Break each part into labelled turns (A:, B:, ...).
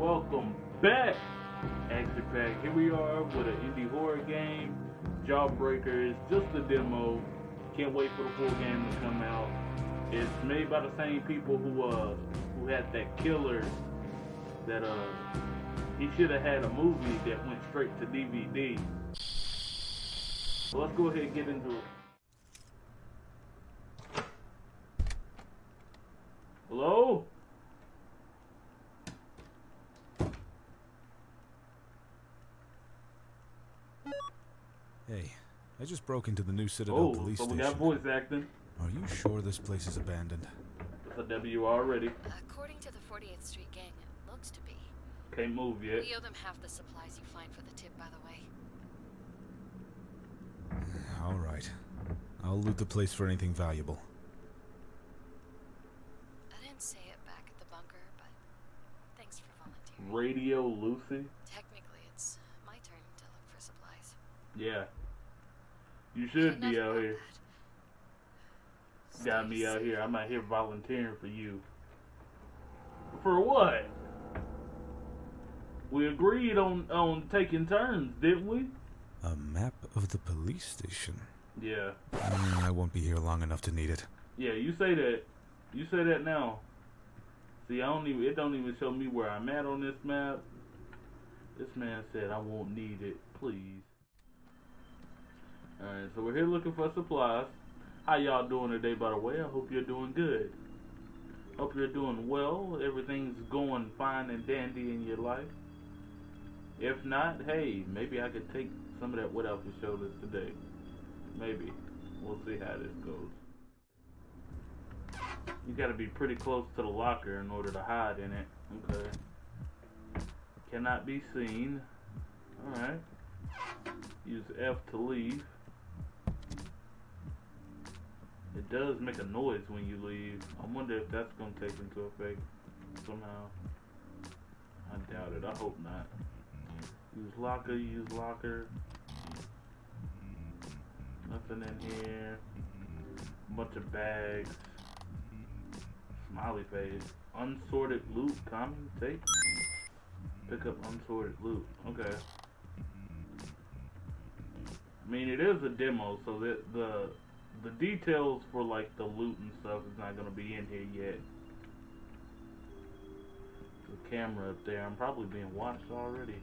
A: welcome back, Action Pack. Here we are with an indie horror game, Jawbreakers, just a demo. Can't wait for the full game to come out. It's made by the same people who uh who had that killer that uh he should have had a movie that went straight to DVD. So let's go ahead and get into it. Hello?
B: Hey, I just broke into the new Citadel
A: Oh,
B: police
A: so we
B: station.
A: got voice acting.
B: Are you sure this place is abandoned?
A: It's a W already.
C: According to the 48th Street Gang, it looks to be.
A: Can't move yet.
C: We owe them half the supplies you find for the tip, by the way.
B: All right. I'll loot the place for anything valuable.
C: I didn't say it back at the bunker, but thanks for volunteering.
A: Radio Lucy?
C: Technically, it's my turn to look for supplies.
A: Yeah. You should be out here.
C: that.
A: Got me out here. I'm out here volunteering for you. For what? We agreed on on taking turns, didn't we?
B: A map of the police station.
A: Yeah.
B: Mm, I won't be here long enough to need it.
A: Yeah, you say that. You say that now. See, I don't even. It don't even show me where I'm at on this map. This man said I won't need it. Please. All right, so we're here looking for supplies. How y'all doing today, by the way? I hope you're doing good. Hope you're doing well. Everything's going fine and dandy in your life. If not, hey, maybe I could take some of that weight off your shoulders today. Maybe. We'll see how this goes. You gotta be pretty close to the locker in order to hide in it. Okay. Cannot be seen. Alright. Use F to leave. It does make a noise when you leave. I wonder if that's gonna take into effect somehow. I doubt it. I hope not. Mm-hmm. Use locker, use locker. Mm-hmm. Nothing in here. Mm-hmm. Bunch of bags. Smiley face. Unsorted loot. Common take. Pick up unsorted loot. Okay. I mean, it is a demo, so that the the details for like the loot and stuff is not gonna be in here yet. The camera up there. I'm probably being watched already.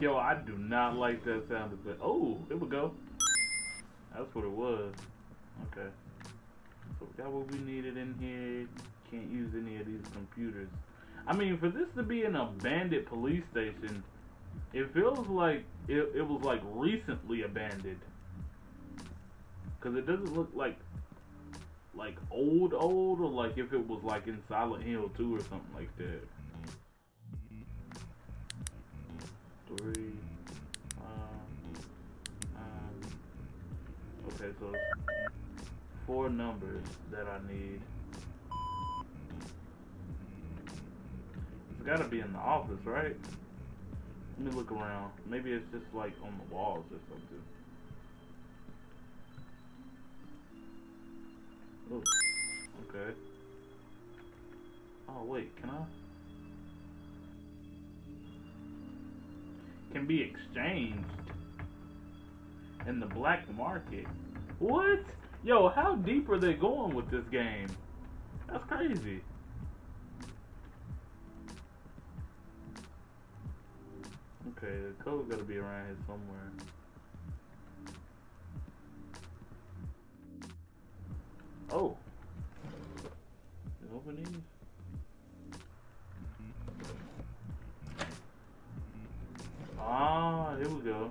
A: Yo, I do not like that sound effect. Oh, here we go. That's what it was. Okay. So we got what we needed in here. Can't use any of these computers. I mean, for this to be an abandoned police station, it feels like it, it was like recently abandoned. Cause it doesn't look like like old old or like if it was like in Silent Hill 2 or something like that. Three. Okay, so four numbers that I need. It's gotta be in the office, right? Let me look around. Maybe it's just like on the walls or something. Oh, okay. Oh wait, can I? Can be exchanged in the black market. What? Yo, how deep are they going with this game? That's crazy. Okay, the code gotta be around here somewhere. Oh. You open these? Ah, here we go.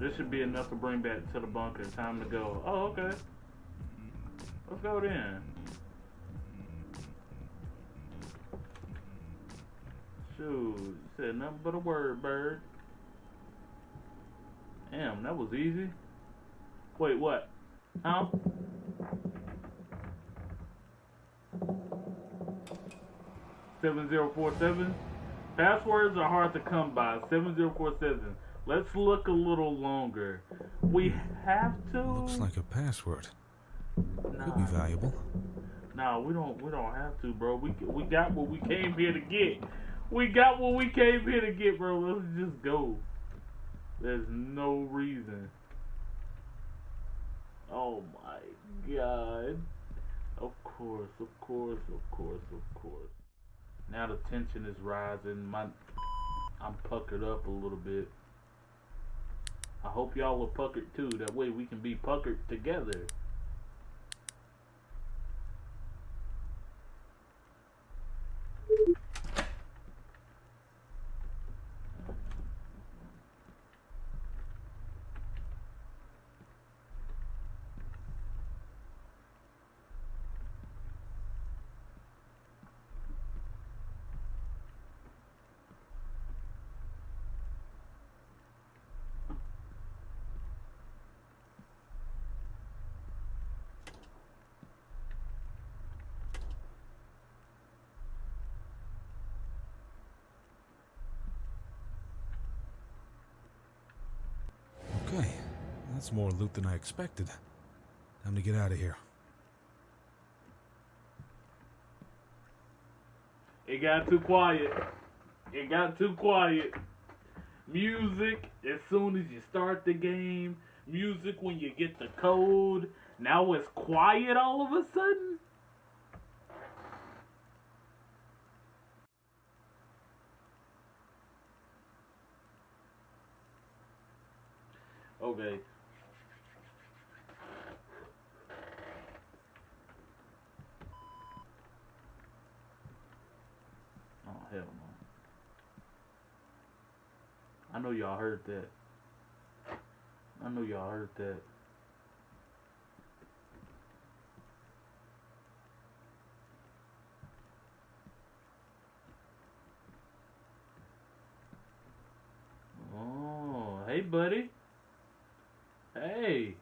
A: This should be enough to bring back to the bunker. Time to go. Oh, okay. Let's go then. Shoot, you said nothing but a word, bird. Damn, that was easy. Wait, what? Huh? Seven zero four seven. Passwords are hard to come by. Seven zero four seven. Let's look a little longer. We have to.
B: Looks like a password.
A: nah,
B: Could be valuable.
A: nah, we don't. We don't have to, bro. We we got what we came here to get. We got what we came here to get, bro. Let's just go. There's no reason. Oh my god. Of course, of course, of course, of course. Now the tension is rising. My I'm puckered up a little bit. I hope y'all are puckered too. That way we can be puckered together.
B: Okay, that's more loot than I expected. Time to get out of here.
A: It got too quiet. It got too quiet. Music as soon as you start the game. Music when you get the code. Now it's quiet all of a sudden. Okay. Oh hell no. I know y'all heard that. I know y'all heard that. Oh, hey buddy. Hey.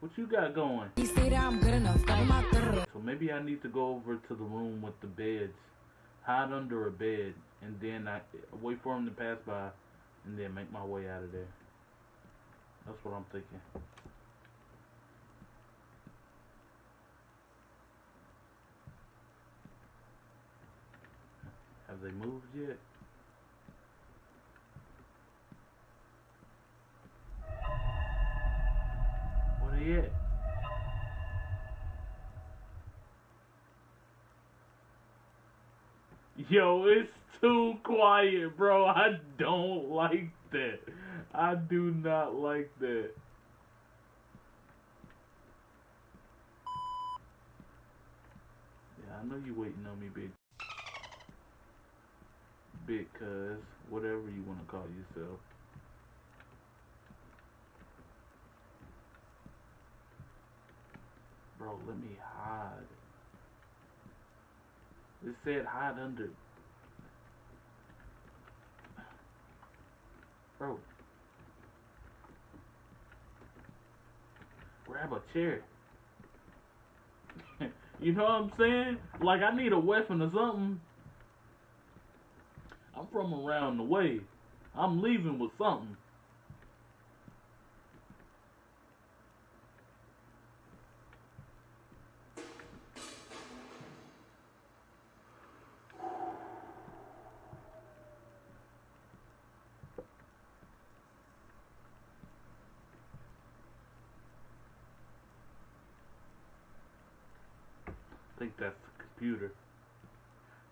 A: What you got going?
D: You say that I'm good enough, got my third.
A: So maybe I need to go over to the room with the beds, hide under a bed, and then I wait for him to pass by, and then make my way out of there. That's what I'm thinking. Have they moved yet? Where they at? Yo, it's too quiet, bro. I don't like that. I do not like that. Yeah, I know you waiting on me, big. Big cuz, whatever you want to call yourself. Bro, let me hide. It said hide under. Bro. Grab a chair. you know what I'm saying? Like I need a weapon or something. I'm from around the way. I'm leaving with something. Think that's the computer.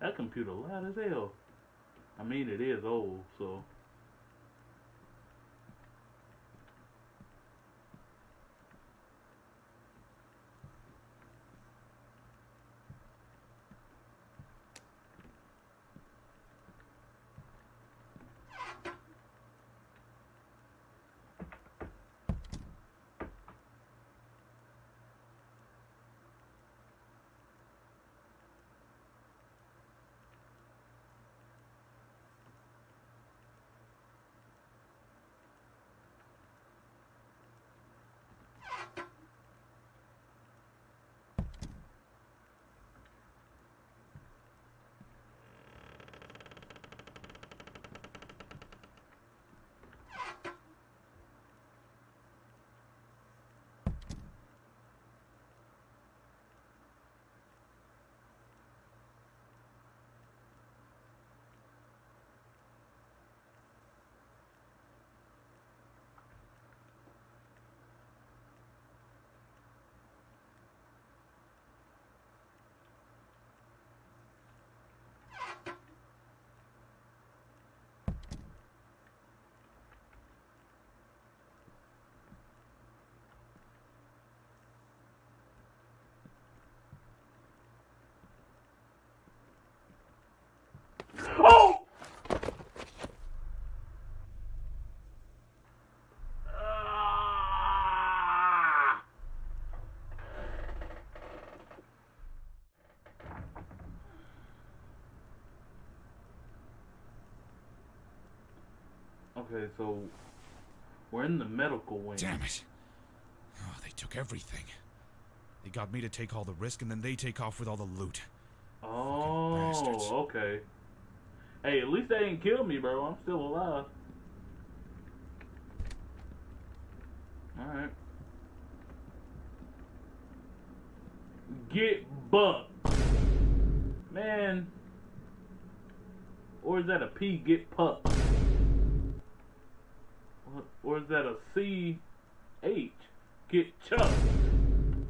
A: That computer loud as hell. I mean, it is old, so. Oh! Ah! Okay, so we're in the medical wing.
B: Damn it. Oh, they took everything. They got me to take all the risk and then they take off with all the loot.
A: Oh, okay. Hey, at least they didn't kill me, bro. I'm still alive. Alright. Get bucked. Man. Or is that a P get pucked? Or- is that a C H get chucked?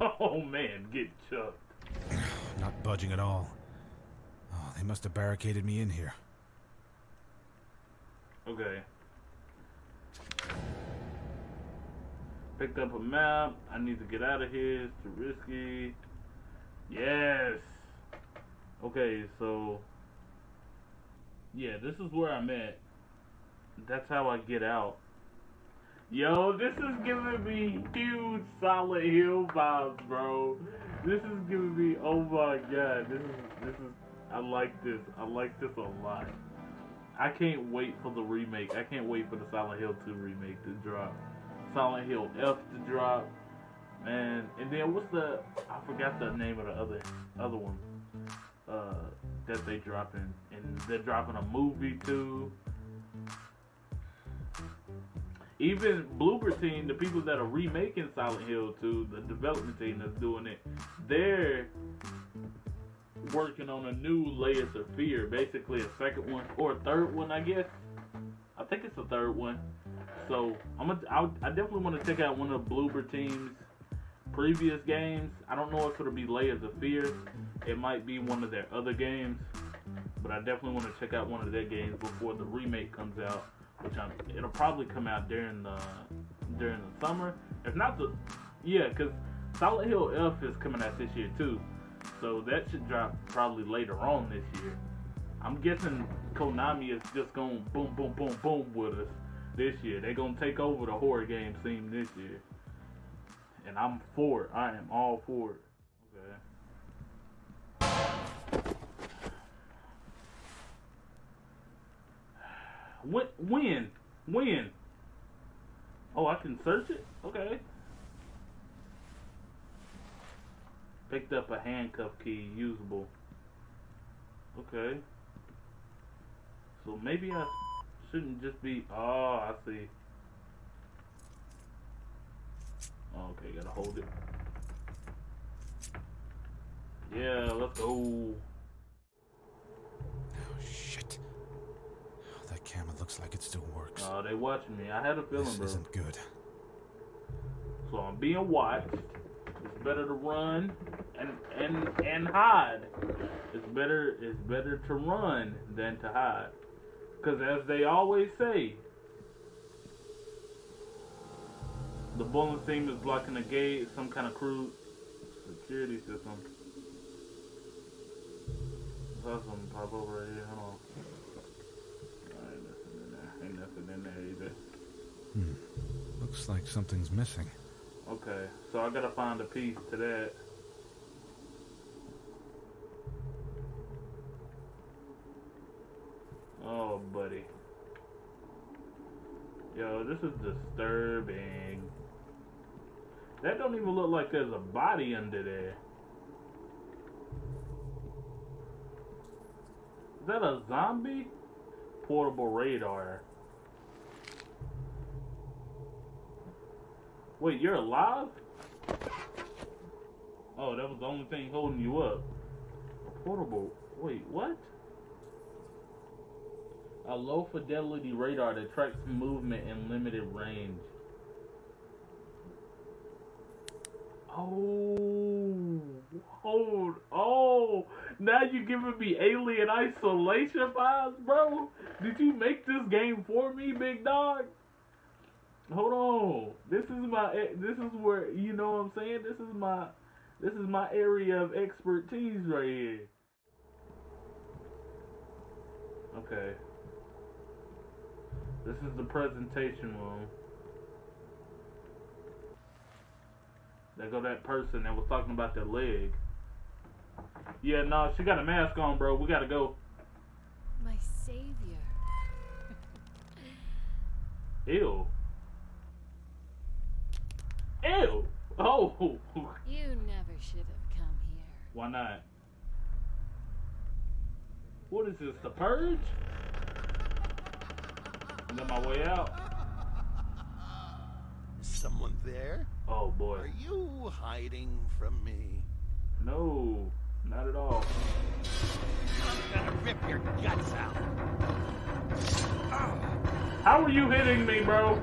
A: Oh man, get chucked.
B: Not budging at all. Oh, they must have barricaded me in here.
A: Okay. Picked up a map. I need to get out of here. It's too risky. Yes. Okay, so yeah, this is where I'm at. That's how I get out. Yo, this is giving me huge Silent Hill vibes, bro. This is giving me oh my god, this is this is I like this. I like this a lot. I can't wait for the remake. I can't wait for the Silent Hill 2 remake to drop. Silent Hill F to drop. Man, and then what's the I forgot the name of the other other one. Uh that they dropping and they're dropping a movie too. Even Bloober Team, the people that are remaking Silent Hill 2, the development team that's doing it, they're working on a new Layers of Fear, basically a second one or a third one, I guess. I think it's a third one. So I'm gonna, I, I definitely want to check out one of Bloober Team's previous games. I don't know if it'll be Layers of Fear. It might be one of their other games, but I definitely want to check out one of their games before the remake comes out. Which I'm, it'll probably come out during the during the summer. If not the, yeah, because Silent Hill F is coming out this year too. So that should drop probably later on this year. I'm guessing Konami is just going boom, boom, boom, boom with us this year. They're gonna take over the horror game scene this year, and I'm for it. I am all for it. Okay. When? When? When? Oh, I can search it. Okay. Picked up a handcuff key, usable. Okay. So maybe I shouldn't just be. Oh, I see. Oh, okay, gotta hold it. Yeah, let's go.
B: Oh, shit. Oh, that camera looks like it still works.
A: Oh, they watching me. I had a feeling,
B: this
A: bro.
B: isn't good.
A: So I'm being watched. It's better to run and and and hide. It's better it's better to run than to hide. Cause as they always say, the bowling team is blocking the gate. Some kind of crude security system. Saw something pop over right here. Hold on. Ain't nothing in there. Ain't nothing in there either. Hmm.
B: Looks like something's missing.
A: Okay, so I gotta find a piece to that. Oh, buddy. Yo, this is disturbing. That don't even look like there's a body under there. Is that a zombie? Portable radar. Wait, you're alive? Oh, that was the only thing holding you up. A portable. Wait, what? A low fidelity radar that tracks movement in limited range. Oh, hold. Oh, now you're giving me alien isolation vibes, bro. Did you make this game for me, big dog? Hold on. This is my. Eh, this is where you know what I'm saying. This is my. This is my area of expertise right here. Okay. This is the presentation room. There go that person that was talking about their leg. Yeah, no, she got a mask on, bro. We gotta go.
C: My savior.
A: Ew. Ew. Oh.
C: You never should have come here.
A: Why not? What is this? The purge? I'm on my way out.
E: Is someone there?
A: Oh boy.
E: Are you hiding from me?
A: No, not at all.
E: I'm gonna rip your guts out.
A: How are you hitting me, bro?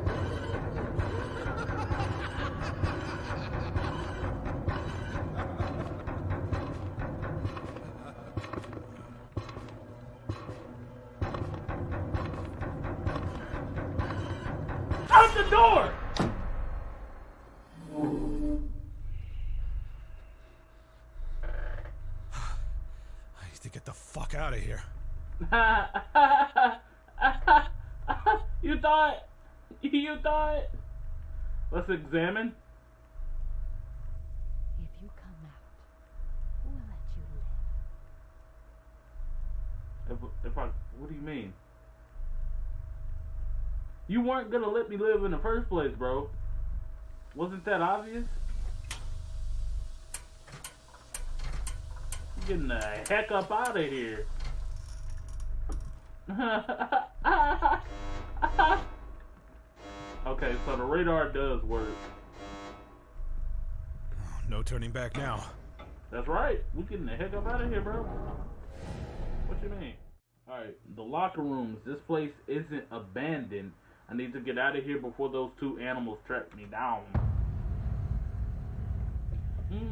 A: Weren't gonna let me live in the first place, bro. Wasn't that obvious? Getting the heck up out of here. okay, so the radar does work.
B: No turning back now.
A: That's right. We getting the heck up out of here, bro. What you mean? Alright, the locker rooms. This place isn't abandoned. I need to get out of here before those two animals track me down. Mm.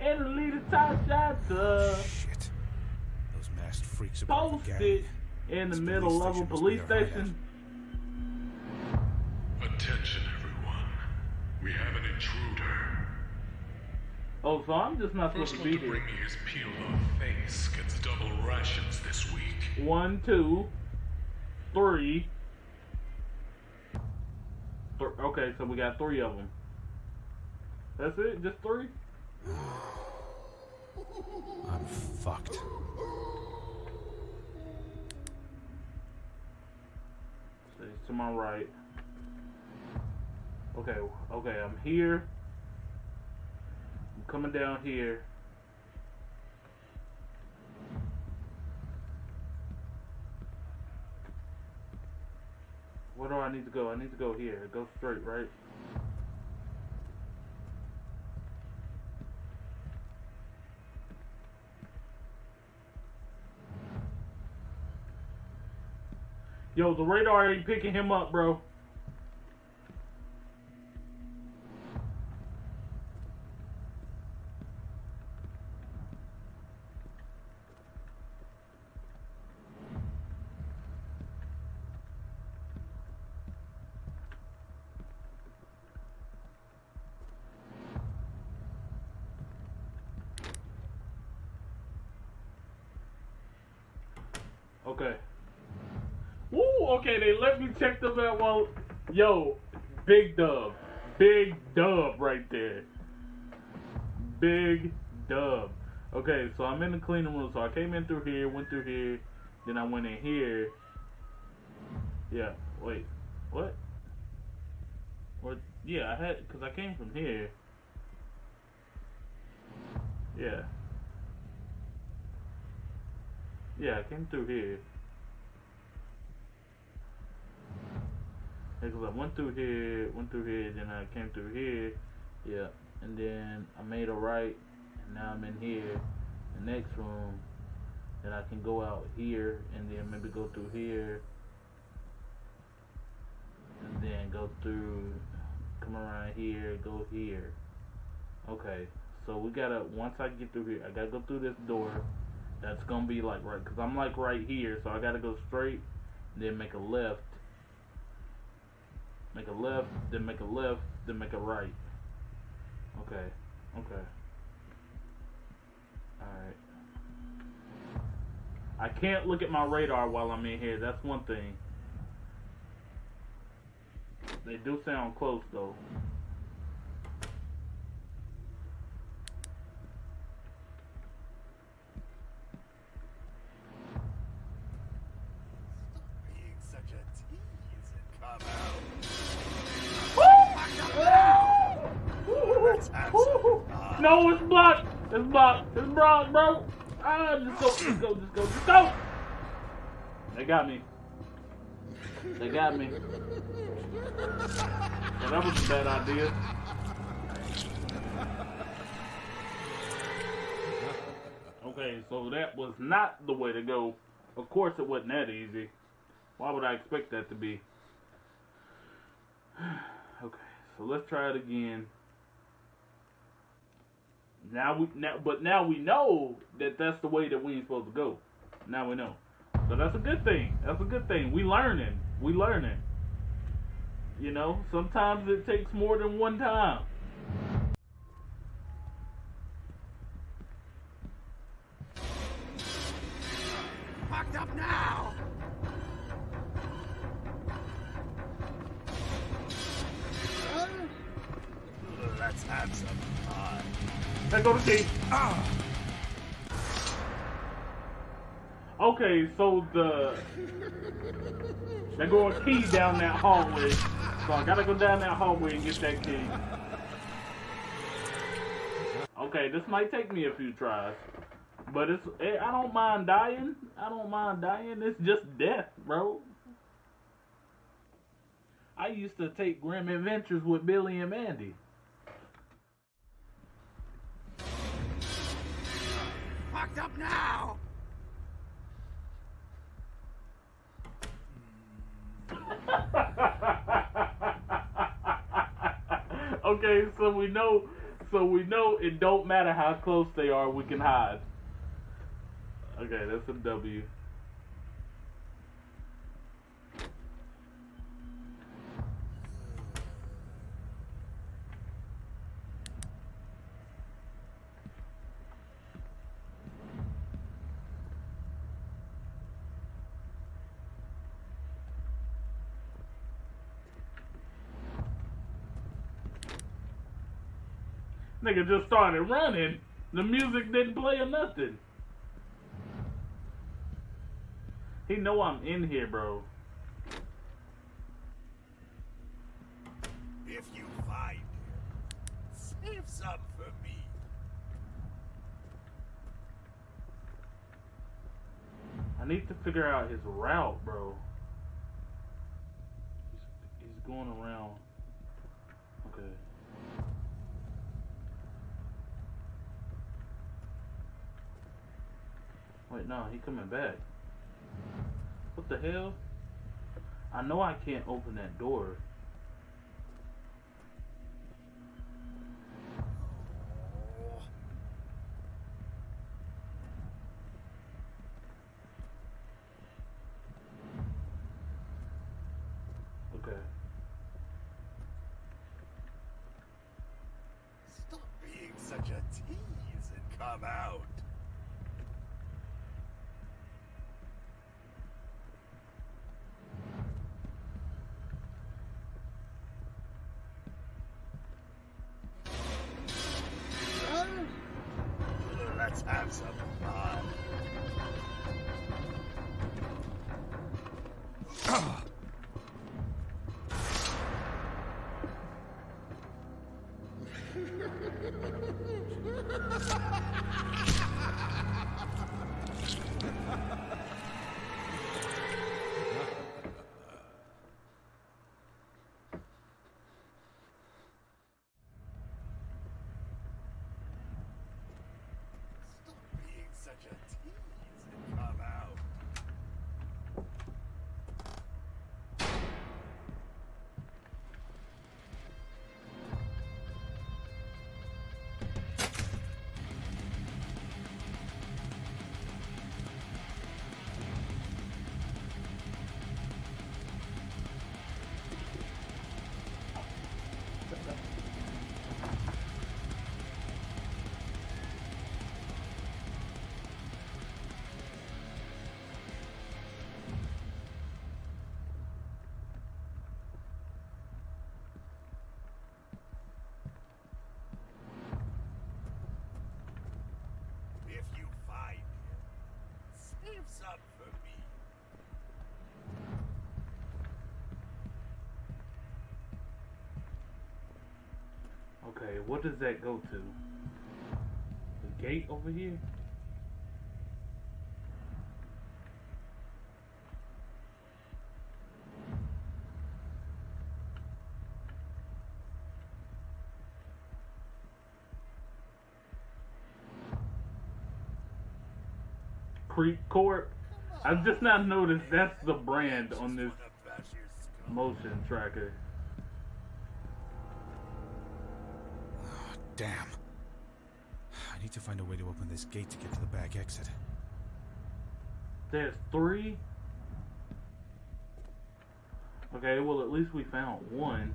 A: And a little Tasha
B: Shit. Those masked freaks are part of the
A: posted in the middle
B: police
A: level
B: station must
A: police
B: be our hideout.
A: station.
F: Attention, everyone. We have an intruder.
A: Oh, so I'm just not supposed
F: First
A: to be
F: to bring me his peeled off face gets double rations this week.
A: One, two, three. Th- okay, so we got three of them. That's it? Just three?
B: I'm fucked.
A: So it's to my right. Okay, okay, I'm here. Coming down here. Where do I need to go? I need to go here. Go straight, right? Yo, the radar ain't picking him up, bro. Okay. Woo, okay, they let me check the out while yo, big dub. Big dub right there. Big dub. Okay, so I'm in the cleaning room, so I came in through here, went through here, then I went in here. Yeah, wait. What? What yeah, I had cuz I came from here. Yeah. Yeah, I came through here. Because I went through here, went through here, then I came through here, yeah, and then I made a right, and now I'm in here, the next room, then I can go out here, and then maybe go through here, and then go through, come around here, go here. Okay, so we gotta, once I get through here, I gotta go through this door, that's gonna be like right, cause I'm like right here, so I gotta go straight, then make a left, make a left, then make a left, then make a right. Okay, okay. Alright. I can't look at my radar while I'm in here. That's one thing. They do sound close though.
E: Being such a tease and come out. Let's have some fun.
A: No, it's blocked. It's blocked. It's blocked, bro. Ah, just go, just go, just go, just go. They got me. They got me. That was a bad idea. Okay, so that was not the way to go. Of course, it wasn't that easy. Why would I expect that to be? Okay, so let's try it again. Now we now, but now we know that that's the way that we ain't supposed to go. Now we know, so that's a good thing. That's a good thing. We learning. We learning. You know, sometimes it takes more than one time. There go the key. Okay, so the they go a key down that hallway. So I gotta go down that hallway and get that key. Okay, this might take me a few tries, but it's eh, I don't mind dying. I don't mind dying. It's just death, bro. I used to take grim adventures with Billy and Mandy.
E: Locked up now.
A: okay, so we know, so we know it don't matter how close they are, we can hide. Okay, that's a W. Nigga just started running. The music didn't play or nothing. He know I'm in here, bro.
E: If you find him, save some for me.
A: I need to figure out his route, bro. He's, he's going around. Okay. Wait, no, he coming back. What the hell? I know I can't open that door. What does that go to? The gate over here? Creep Court. I've just not noticed that's the brand on this motion tracker.
B: Damn. I need to find a way to open this gate to get to the back exit.
A: There's three? Okay, well at least we found one.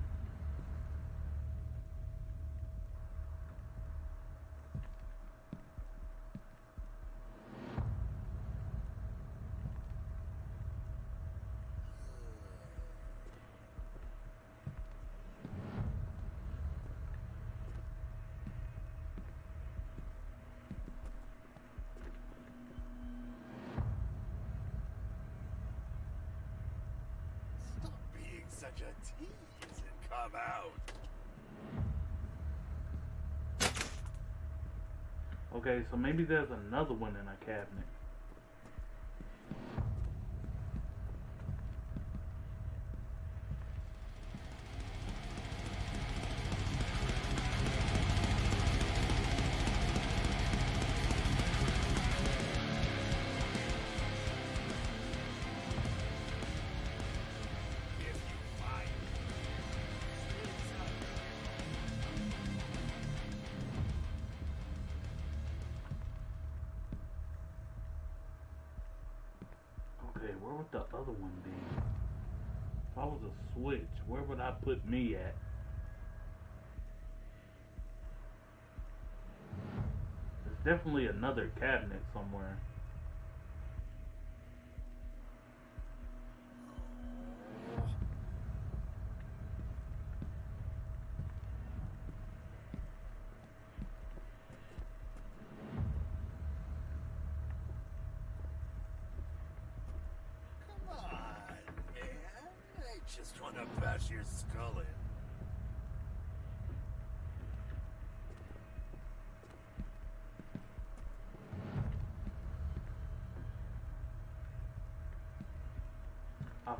E: Stop being such a tease and come out.
A: Okay, so maybe there's another one in a cabinet. Definitely another cabinet somewhere.
E: Come on, man. I just want to bash your skull in.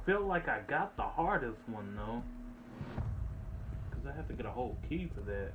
A: Feel like I got the hardest one though. Cause I have to get a whole key for that.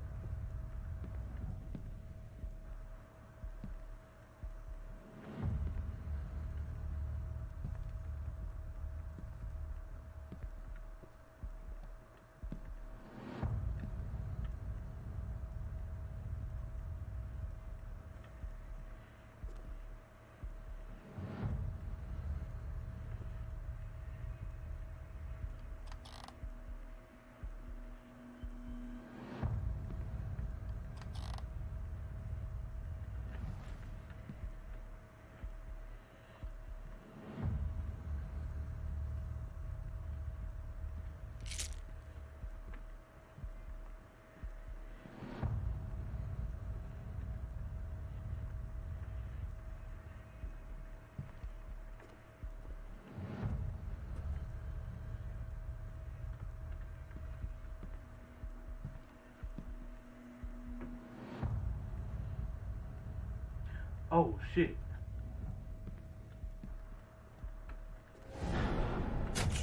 A: Oh shit.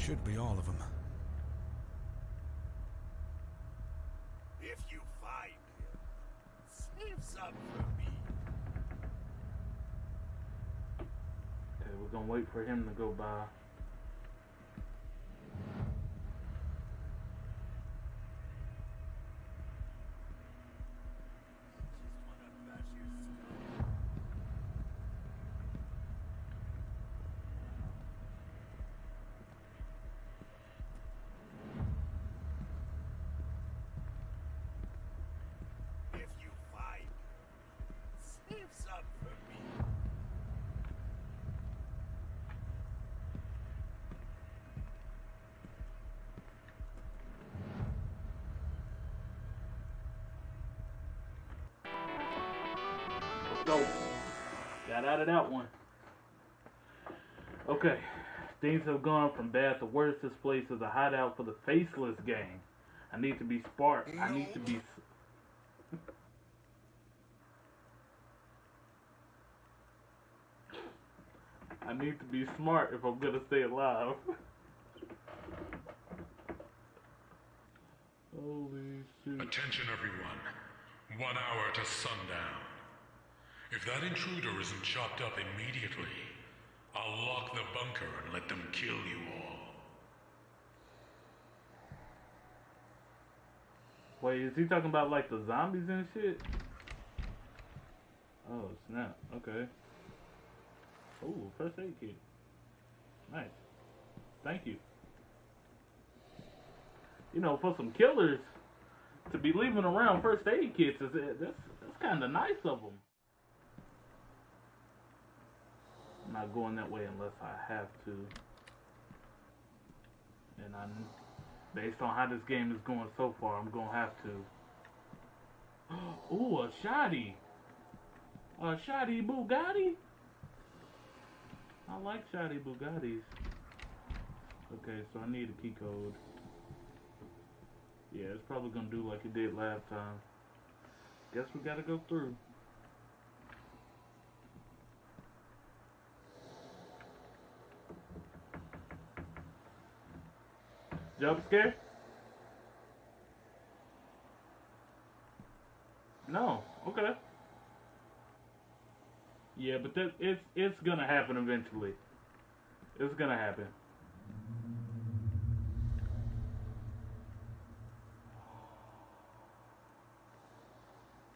B: Should be all of them.
E: If you find him, save some for me.
A: Okay, we're gonna wait for him to go by. batted out one. Okay, things have gone from bad to worse. This place is a hideout for the faceless gang. I need to be smart. I need to be. I need to be smart if I'm gonna stay alive.
F: Attention, everyone. One hour to sundown. If that intruder isn't chopped up immediately, I'll lock the bunker and let them kill you all.
A: Wait, is he talking about like the zombies and shit? Oh snap! Okay. Ooh, first aid kit. Nice. Thank you. You know, for some killers to be leaving around first aid kits is that's that's kind of nice of them. I'm not going that way unless I have to. And I'm based on how this game is going so far, I'm gonna have to. Ooh, a shoddy. A shoddy Bugatti. I like shoddy Bugattis. Okay, so I need a key code. Yeah, it's probably gonna do like it did last time. Guess we gotta go through. Jump scare? No. Okay. Yeah, but that it's it's gonna happen eventually. It's gonna happen.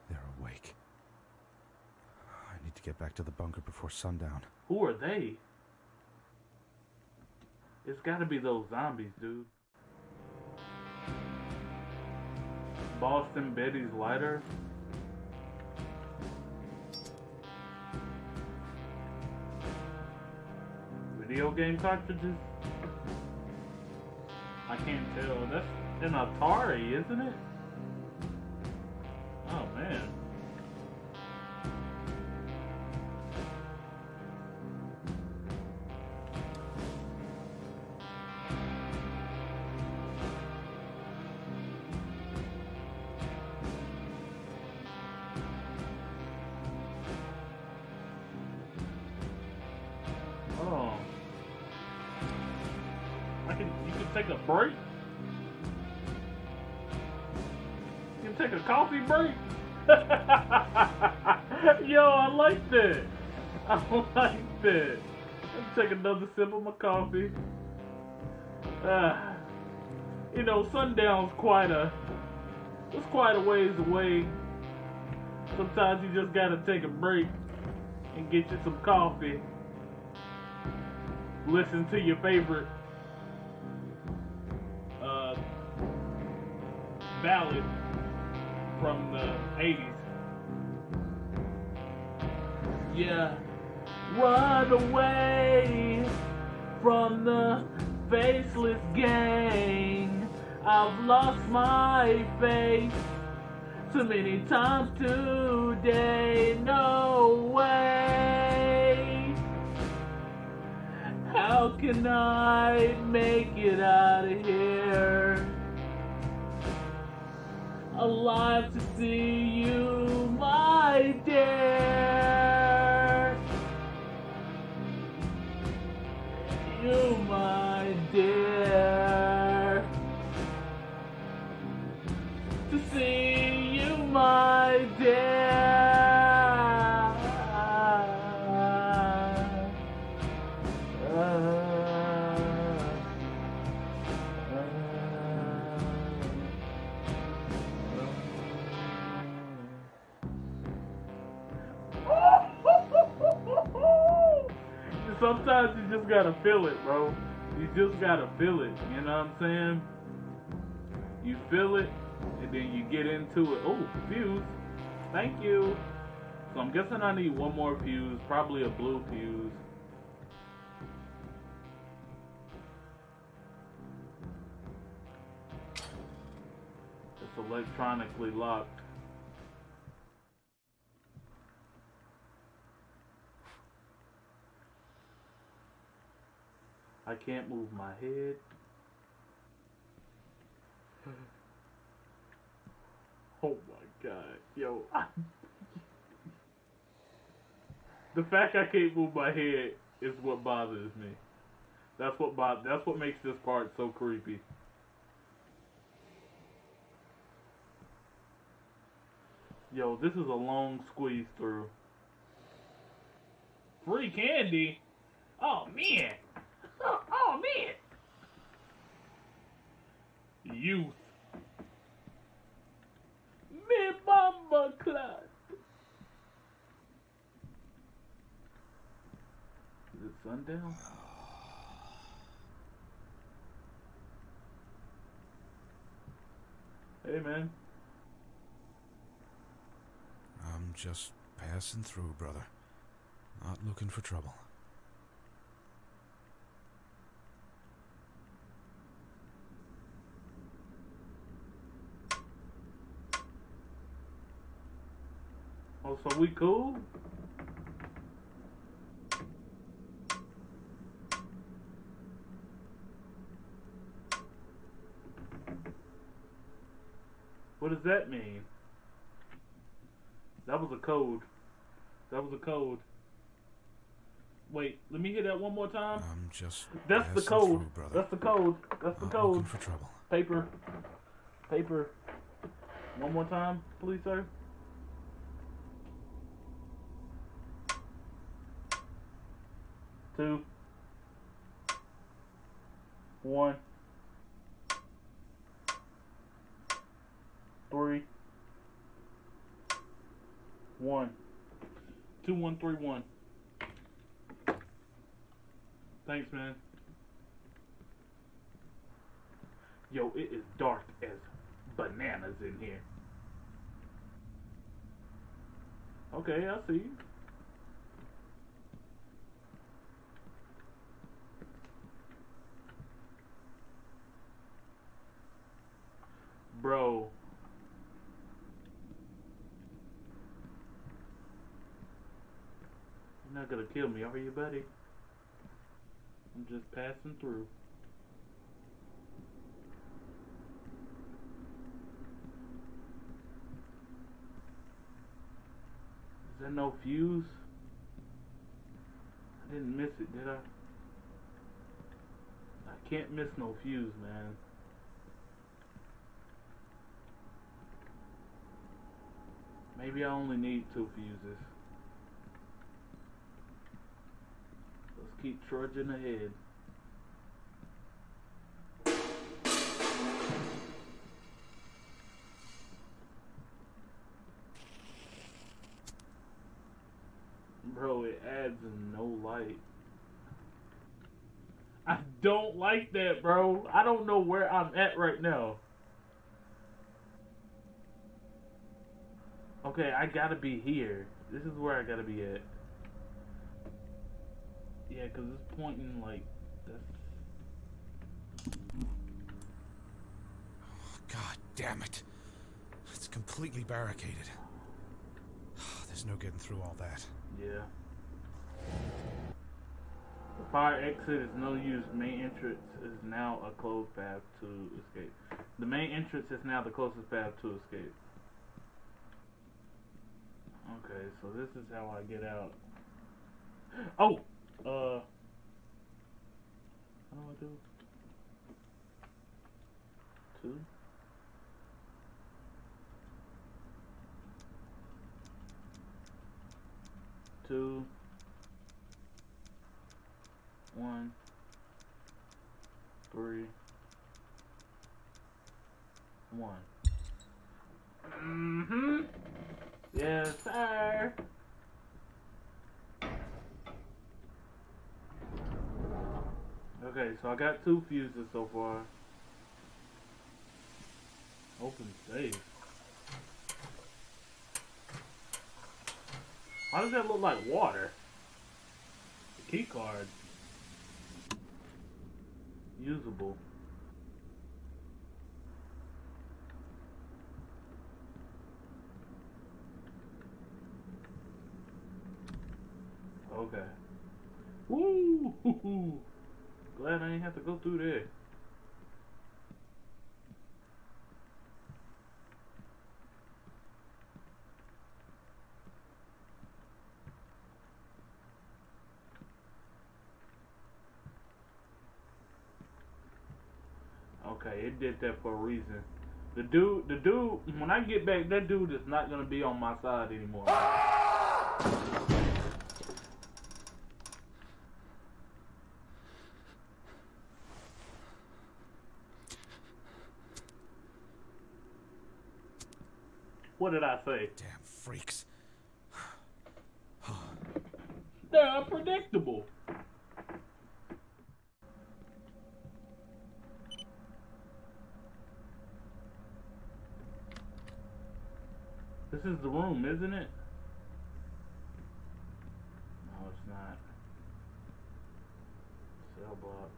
B: They're awake. I need to get back to the bunker before sundown.
A: Who are they? It's gotta be those zombies, dude. Boston Betty's lighter. Video game cartridges? I can't tell. That's an Atari, isn't it? Another sip of my coffee. Uh, you know, sundown's quite a it's quite a ways away. Sometimes you just gotta take a break and get you some coffee listen to your favorite uh, ballad from the 80s. Yeah. Run away from the faceless gang. I've lost my faith too many times today. No way. How can I make it out of here? Alive to see you, just gotta feel it, bro. You just gotta feel it. You know what I'm saying? You feel it, and then you get into it. Oh, fuse. Thank you. So I'm guessing I need one more fuse, probably a blue fuse. It's electronically locked. I can't move my head. Oh my god, yo. the fact I can't move my head is what bothers me. That's what bo- that's what makes this part so creepy. Yo, this is a long squeeze through. Free candy? Oh man. Oh, oh man. Youth. Me mama class. Is it sundown? Hey man.
B: I'm just passing through, brother. Not looking for trouble.
A: Oh, so we cool? What does that mean? That was a code. That was a code. Wait, let me hear that one more time.
B: I'm just
A: That's the code.
B: through.
A: That's the code. That's the
B: Not
A: code.
B: looking for trouble.
A: Paper. Paper. One more time, please, sir. Two. One. Three. One. Two, one, three, one. Thanks, man. Yo, it is dark as bananas in here. Okay, I see. Bro. You're not gonna kill me, are you, buddy? I'm just passing through. Is there no fuse? I didn't miss it, did I? I can't miss no fuse, man. Maybe I only need two fuses. Let's keep trudging ahead. Bro, it adds no light. I don't like that, bro. I don't know where I'm at right now. Okay, I gotta be here. This is where I gotta be at. Yeah, because it's pointing like. That's...
B: God damn it. It's completely barricaded. There's no getting through all that.
A: Yeah. The fire exit is no use. Main entrance is now a closed path to escape. The main entrance is now the closest path to escape. Okay, so this is how I get out. Oh! Uh. How do I do? Two? Two. One. Three. One. Mm-hmm. Yes, sir. So I got two fuses so far. Open safe. Why does that look like water? The key card. Usable. Okay. Woo! hoo, hoo glad I didn't have to go through there. Okay, it did that for a reason. The dude, the dude, when I get back, that dude is not gonna be on my side anymore. Ah! What did I say?
B: Damn freaks.
A: They're unpredictable. This is the room, isn't it? No, it's not. Cell block.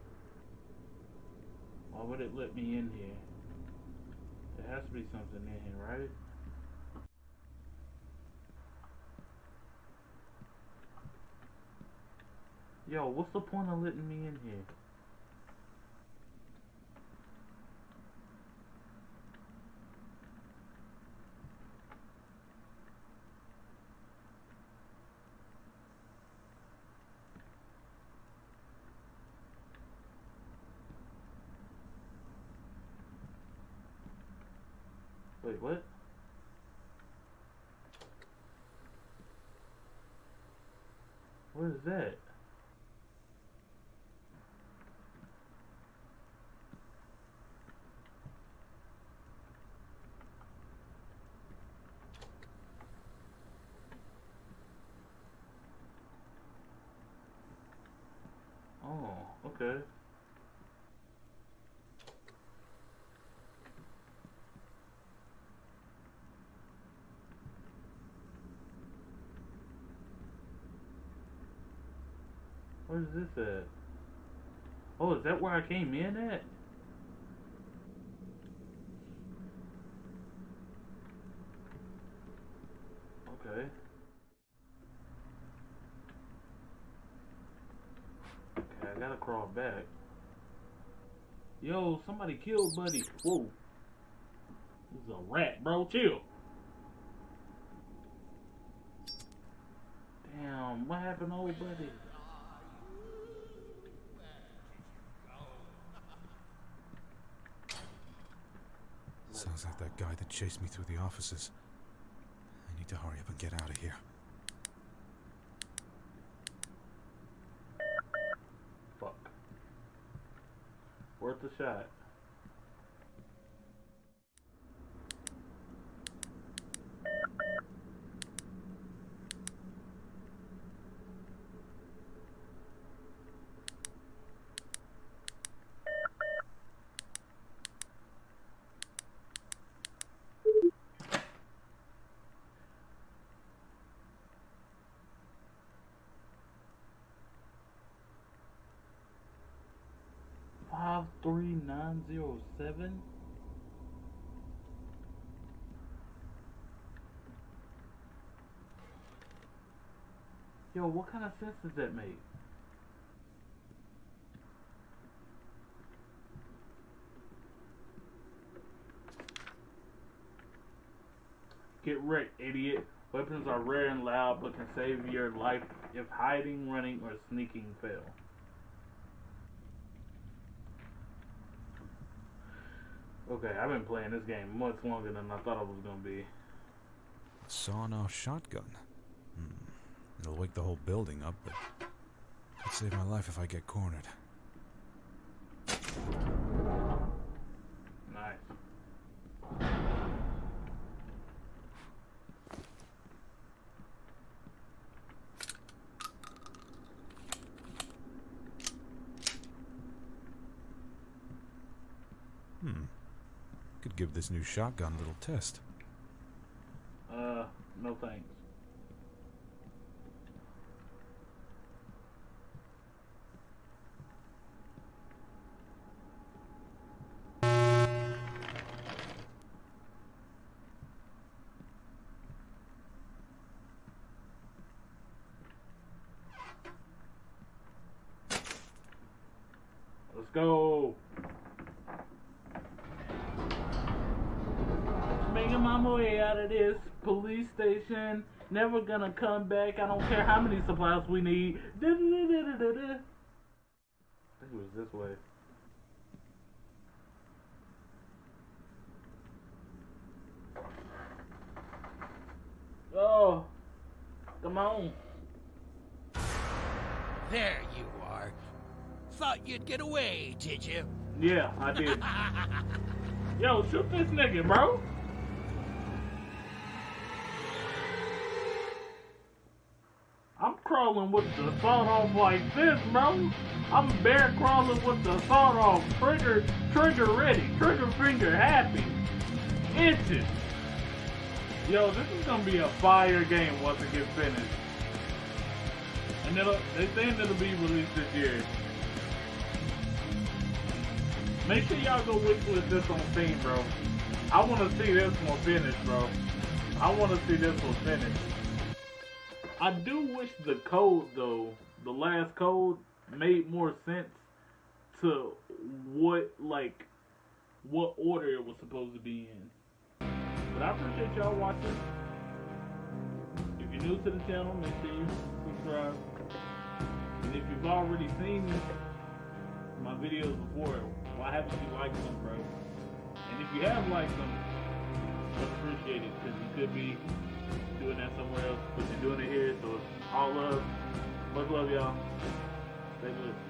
A: Why would it let me in here? There has to be something in here, right? Yo, what's the point of letting me in here? Wait, what? What is that? Oh, okay. Where's this at? Oh, is that where I came in at? Okay. Okay, I gotta crawl back. Yo, somebody killed Buddy. Whoa. This is a rat, bro. Chill. Damn, what happened to old Buddy?
B: Sounds like that guy that chased me through the offices. I need to hurry up and get out of here.
A: Fuck. Worth a shot. Three nine zero seven. Yo, what kind of sense does that make? Get wrecked, idiot. Weapons are rare and loud, but can save your life if hiding, running, or sneaking fail. Okay, I've been playing this game much longer than I thought it was gonna be.
B: A sawn-off shotgun. Hmm. It'll wake the whole building up, but It'd save my life if I get cornered.
A: Nice.
B: Hmm. Could give this new shotgun little test.
A: Uh, no thanks. never gonna come back. I don't care how many supplies we need. I think it was this way. Oh, come on.
E: There you are. Thought you'd get away, did you?
A: Yeah, I did. Yo, shoot this nigga, bro. Crawling with the sawed off like this, bro. I'm bear crawling with the sawed off. Trigger, trigger ready. Trigger finger happy. Itching. Yo, this is gonna be a fire game once it gets finished. And it'll, they saying it'll be released this year. Make sure y'all go wishlist this on Steam, bro. I want to see this one finished, bro. I want to see this one finished. I do wish the code, though, the last code, made more sense to what, like, what order it was supposed to be in. But I appreciate y'all watching. If you're new to the channel, make sure you subscribe. And if you've already seen my videos before, why haven't you liked them, bro? And if you have liked them, appreciate it because you could be doing that somewhere else, but you're doing it here, so it's all love. Much love, y'all. Stay good.